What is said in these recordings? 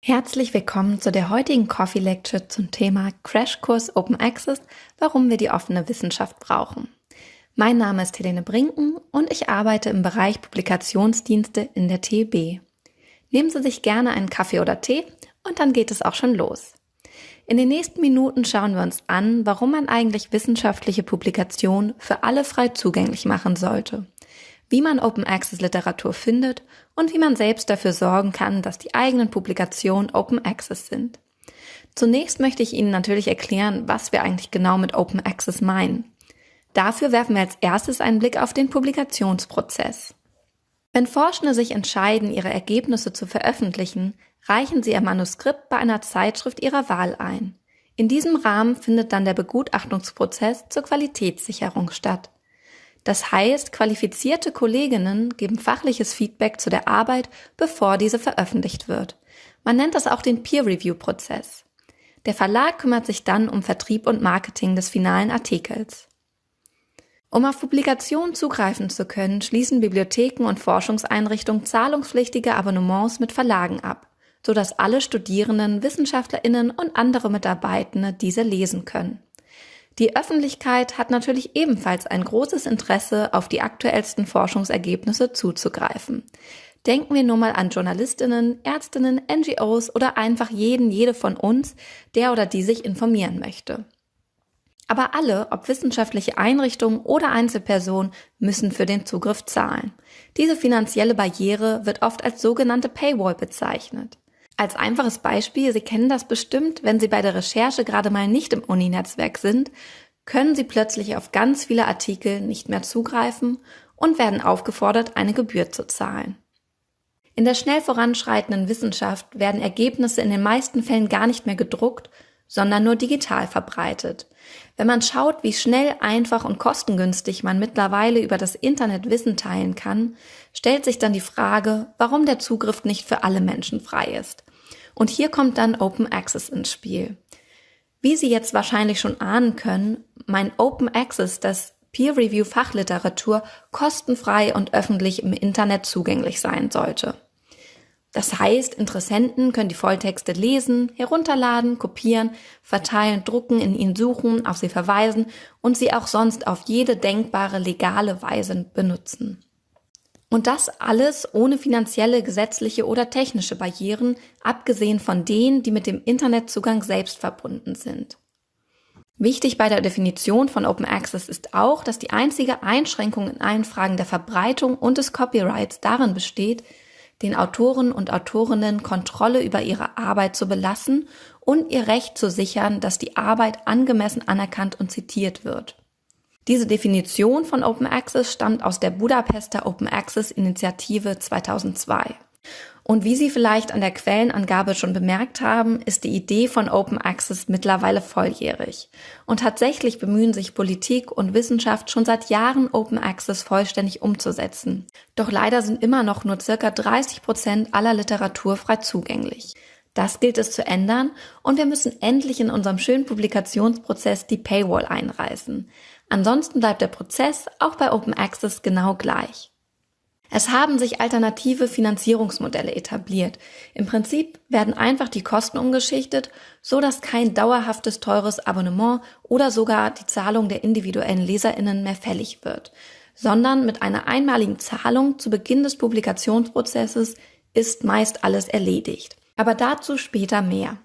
Herzlich willkommen zu der heutigen Coffee Lecture zum Thema Crashkurs Open Access, warum wir die offene Wissenschaft brauchen. Mein Name ist Helene Brinken und ich arbeite im Bereich Publikationsdienste in der TB. Nehmen Sie sich gerne einen Kaffee oder Tee und dann geht es auch schon los. In den nächsten Minuten schauen wir uns an, warum man eigentlich wissenschaftliche Publikationen für alle frei zugänglich machen sollte wie man Open Access Literatur findet und wie man selbst dafür sorgen kann, dass die eigenen Publikationen Open Access sind. Zunächst möchte ich Ihnen natürlich erklären, was wir eigentlich genau mit Open Access meinen. Dafür werfen wir als erstes einen Blick auf den Publikationsprozess. Wenn Forschende sich entscheiden, ihre Ergebnisse zu veröffentlichen, reichen sie ihr Manuskript bei einer Zeitschrift ihrer Wahl ein. In diesem Rahmen findet dann der Begutachtungsprozess zur Qualitätssicherung statt. Das heißt, qualifizierte Kolleginnen geben fachliches Feedback zu der Arbeit, bevor diese veröffentlicht wird. Man nennt das auch den Peer-Review-Prozess. Der Verlag kümmert sich dann um Vertrieb und Marketing des finalen Artikels. Um auf Publikationen zugreifen zu können, schließen Bibliotheken und Forschungseinrichtungen zahlungspflichtige Abonnements mit Verlagen ab, sodass alle Studierenden, Wissenschaftlerinnen und andere Mitarbeitende diese lesen können. Die Öffentlichkeit hat natürlich ebenfalls ein großes Interesse, auf die aktuellsten Forschungsergebnisse zuzugreifen. Denken wir nur mal an Journalistinnen, Ärztinnen, NGOs oder einfach jeden, jede von uns, der oder die sich informieren möchte. Aber alle, ob wissenschaftliche Einrichtungen oder Einzelpersonen, müssen für den Zugriff zahlen. Diese finanzielle Barriere wird oft als sogenannte Paywall bezeichnet. Als einfaches Beispiel, Sie kennen das bestimmt, wenn Sie bei der Recherche gerade mal nicht im Uni-Netzwerk sind, können Sie plötzlich auf ganz viele Artikel nicht mehr zugreifen und werden aufgefordert, eine Gebühr zu zahlen. In der schnell voranschreitenden Wissenschaft werden Ergebnisse in den meisten Fällen gar nicht mehr gedruckt, sondern nur digital verbreitet. Wenn man schaut, wie schnell, einfach und kostengünstig man mittlerweile über das Internet Wissen teilen kann, stellt sich dann die Frage, warum der Zugriff nicht für alle Menschen frei ist. Und hier kommt dann Open Access ins Spiel. Wie Sie jetzt wahrscheinlich schon ahnen können, mein Open Access, das Peer Review Fachliteratur kostenfrei und öffentlich im Internet zugänglich sein sollte. Das heißt, Interessenten können die Volltexte lesen, herunterladen, kopieren, verteilen, drucken, in ihnen suchen, auf sie verweisen und sie auch sonst auf jede denkbare legale Weise benutzen. Und das alles ohne finanzielle, gesetzliche oder technische Barrieren, abgesehen von denen, die mit dem Internetzugang selbst verbunden sind. Wichtig bei der Definition von Open Access ist auch, dass die einzige Einschränkung in allen Fragen der Verbreitung und des Copyrights darin besteht, den Autoren und Autorinnen Kontrolle über ihre Arbeit zu belassen und ihr Recht zu sichern, dass die Arbeit angemessen anerkannt und zitiert wird. Diese Definition von Open Access stammt aus der Budapester Open Access Initiative 2002. Und wie Sie vielleicht an der Quellenangabe schon bemerkt haben, ist die Idee von Open Access mittlerweile volljährig. Und tatsächlich bemühen sich Politik und Wissenschaft schon seit Jahren Open Access vollständig umzusetzen. Doch leider sind immer noch nur circa 30 Prozent aller Literatur frei zugänglich. Das gilt es zu ändern und wir müssen endlich in unserem schönen Publikationsprozess die Paywall einreißen. Ansonsten bleibt der Prozess auch bei Open Access genau gleich. Es haben sich alternative Finanzierungsmodelle etabliert. Im Prinzip werden einfach die Kosten umgeschichtet, so dass kein dauerhaftes teures Abonnement oder sogar die Zahlung der individuellen Leserinnen mehr fällig wird, sondern mit einer einmaligen Zahlung zu Beginn des Publikationsprozesses ist meist alles erledigt. Aber dazu später mehr.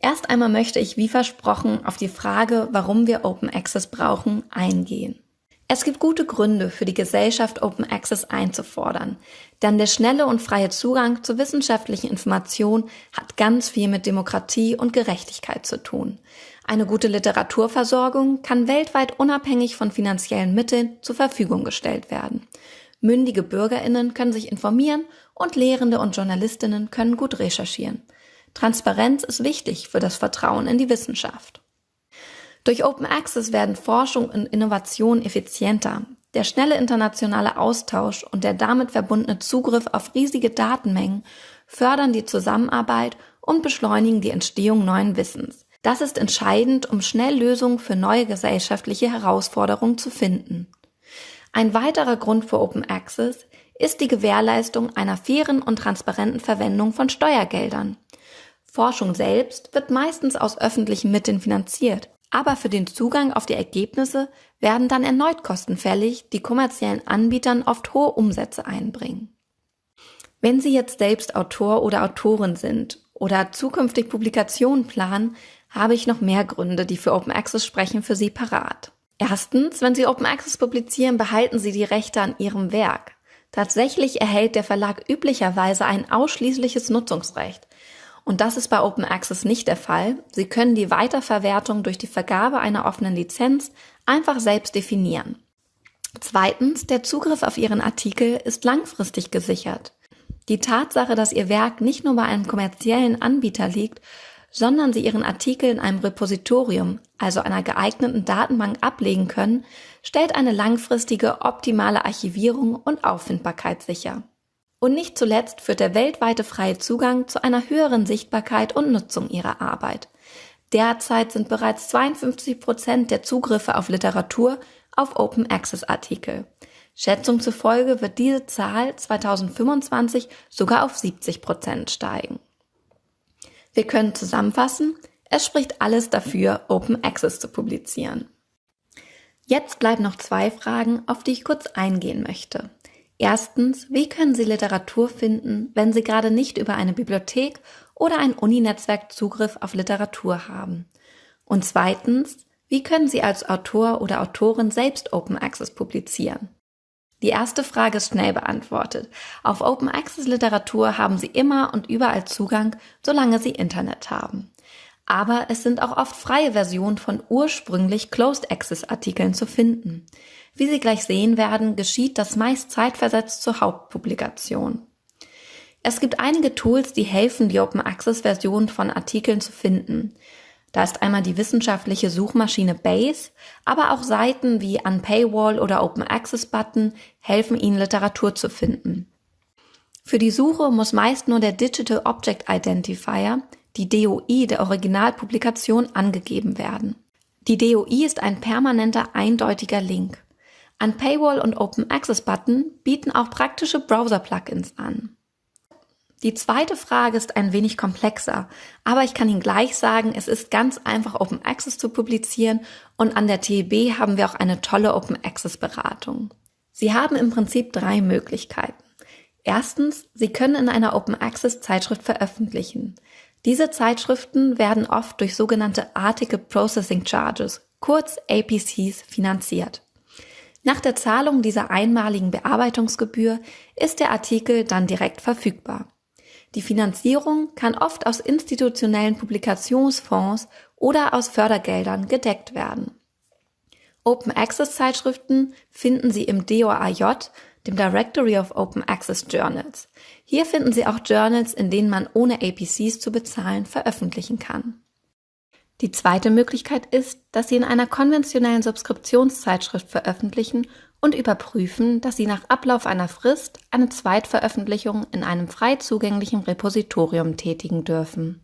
Erst einmal möchte ich, wie versprochen, auf die Frage, warum wir Open Access brauchen, eingehen. Es gibt gute Gründe für die Gesellschaft Open Access einzufordern, denn der schnelle und freie Zugang zu wissenschaftlichen Informationen hat ganz viel mit Demokratie und Gerechtigkeit zu tun. Eine gute Literaturversorgung kann weltweit unabhängig von finanziellen Mitteln zur Verfügung gestellt werden. Mündige Bürgerinnen können sich informieren und Lehrende und Journalistinnen können gut recherchieren. Transparenz ist wichtig für das Vertrauen in die Wissenschaft. Durch Open Access werden Forschung und Innovation effizienter. Der schnelle internationale Austausch und der damit verbundene Zugriff auf riesige Datenmengen fördern die Zusammenarbeit und beschleunigen die Entstehung neuen Wissens. Das ist entscheidend, um schnell Lösungen für neue gesellschaftliche Herausforderungen zu finden. Ein weiterer Grund für Open Access ist die Gewährleistung einer fairen und transparenten Verwendung von Steuergeldern. Forschung selbst wird meistens aus öffentlichen Mitteln finanziert, aber für den Zugang auf die Ergebnisse werden dann erneut Kosten fällig, die kommerziellen Anbietern oft hohe Umsätze einbringen. Wenn Sie jetzt selbst Autor oder Autorin sind oder zukünftig Publikationen planen, habe ich noch mehr Gründe, die für Open Access sprechen, für Sie parat. Erstens, wenn Sie Open Access publizieren, behalten Sie die Rechte an Ihrem Werk. Tatsächlich erhält der Verlag üblicherweise ein ausschließliches Nutzungsrecht. Und das ist bei Open Access nicht der Fall. Sie können die Weiterverwertung durch die Vergabe einer offenen Lizenz einfach selbst definieren. Zweitens, der Zugriff auf Ihren Artikel ist langfristig gesichert. Die Tatsache, dass Ihr Werk nicht nur bei einem kommerziellen Anbieter liegt, sondern Sie Ihren Artikel in einem Repositorium, also einer geeigneten Datenbank ablegen können, stellt eine langfristige optimale Archivierung und Auffindbarkeit sicher. Und nicht zuletzt führt der weltweite freie Zugang zu einer höheren Sichtbarkeit und Nutzung Ihrer Arbeit. Derzeit sind bereits 52 Prozent der Zugriffe auf Literatur auf Open Access Artikel. Schätzung zufolge wird diese Zahl 2025 sogar auf 70 Prozent steigen. Wir können zusammenfassen, es spricht alles dafür, Open Access zu publizieren. Jetzt bleiben noch zwei Fragen, auf die ich kurz eingehen möchte. Erstens, wie können Sie Literatur finden, wenn Sie gerade nicht über eine Bibliothek oder ein Uninetzwerk Zugriff auf Literatur haben? Und zweitens, wie können Sie als Autor oder Autorin selbst Open Access publizieren? Die erste Frage ist schnell beantwortet. Auf Open Access Literatur haben Sie immer und überall Zugang, solange Sie Internet haben. Aber es sind auch oft freie Versionen von ursprünglich Closed Access Artikeln zu finden. Wie Sie gleich sehen werden, geschieht das meist zeitversetzt zur Hauptpublikation. Es gibt einige Tools, die helfen, die Open Access Version von Artikeln zu finden. Da ist einmal die wissenschaftliche Suchmaschine Base, aber auch Seiten wie Unpaywall oder Open Access Button helfen Ihnen Literatur zu finden. Für die Suche muss meist nur der Digital Object Identifier, die DOI der Originalpublikation, angegeben werden. Die DOI ist ein permanenter eindeutiger Link. Unpaywall und Open Access Button bieten auch praktische Browser-Plugins an. Die zweite Frage ist ein wenig komplexer, aber ich kann Ihnen gleich sagen, es ist ganz einfach, Open Access zu publizieren und an der TEB haben wir auch eine tolle Open Access Beratung. Sie haben im Prinzip drei Möglichkeiten. Erstens, Sie können in einer Open Access Zeitschrift veröffentlichen. Diese Zeitschriften werden oft durch sogenannte Article Processing Charges, kurz APCs, finanziert. Nach der Zahlung dieser einmaligen Bearbeitungsgebühr ist der Artikel dann direkt verfügbar. Die Finanzierung kann oft aus institutionellen Publikationsfonds oder aus Fördergeldern gedeckt werden. Open Access Zeitschriften finden Sie im DOAJ, dem Directory of Open Access Journals. Hier finden Sie auch Journals, in denen man ohne APCs zu bezahlen veröffentlichen kann. Die zweite Möglichkeit ist, dass Sie in einer konventionellen Subskriptionszeitschrift veröffentlichen und überprüfen, dass Sie nach Ablauf einer Frist eine Zweitveröffentlichung in einem frei zugänglichen Repositorium tätigen dürfen.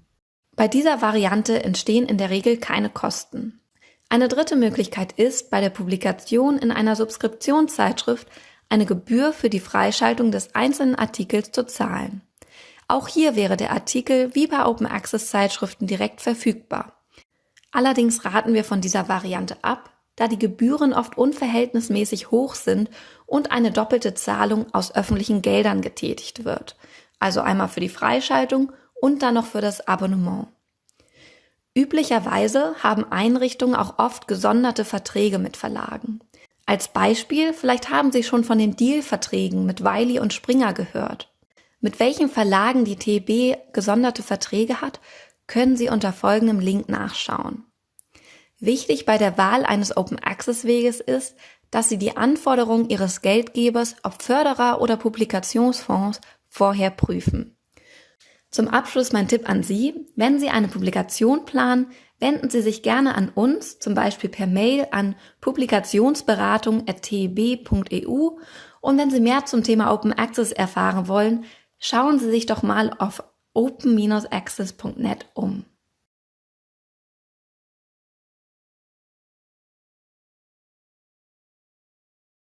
Bei dieser Variante entstehen in der Regel keine Kosten. Eine dritte Möglichkeit ist, bei der Publikation in einer Subskriptionszeitschrift eine Gebühr für die Freischaltung des einzelnen Artikels zu zahlen. Auch hier wäre der Artikel wie bei Open Access Zeitschriften direkt verfügbar. Allerdings raten wir von dieser Variante ab, da die Gebühren oft unverhältnismäßig hoch sind und eine doppelte Zahlung aus öffentlichen Geldern getätigt wird. Also einmal für die Freischaltung und dann noch für das Abonnement. Üblicherweise haben Einrichtungen auch oft gesonderte Verträge mit Verlagen. Als Beispiel, vielleicht haben Sie schon von den Deal-Verträgen mit Wiley und Springer gehört. Mit welchen Verlagen die TB gesonderte Verträge hat, können Sie unter folgendem Link nachschauen. Wichtig bei der Wahl eines Open Access Weges ist, dass Sie die Anforderungen Ihres Geldgebers, ob Förderer oder Publikationsfonds, vorher prüfen. Zum Abschluss mein Tipp an Sie. Wenn Sie eine Publikation planen, wenden Sie sich gerne an uns, zum Beispiel per Mail an publikationsberatung.teb.eu und wenn Sie mehr zum Thema Open Access erfahren wollen, schauen Sie sich doch mal auf open-access.net um.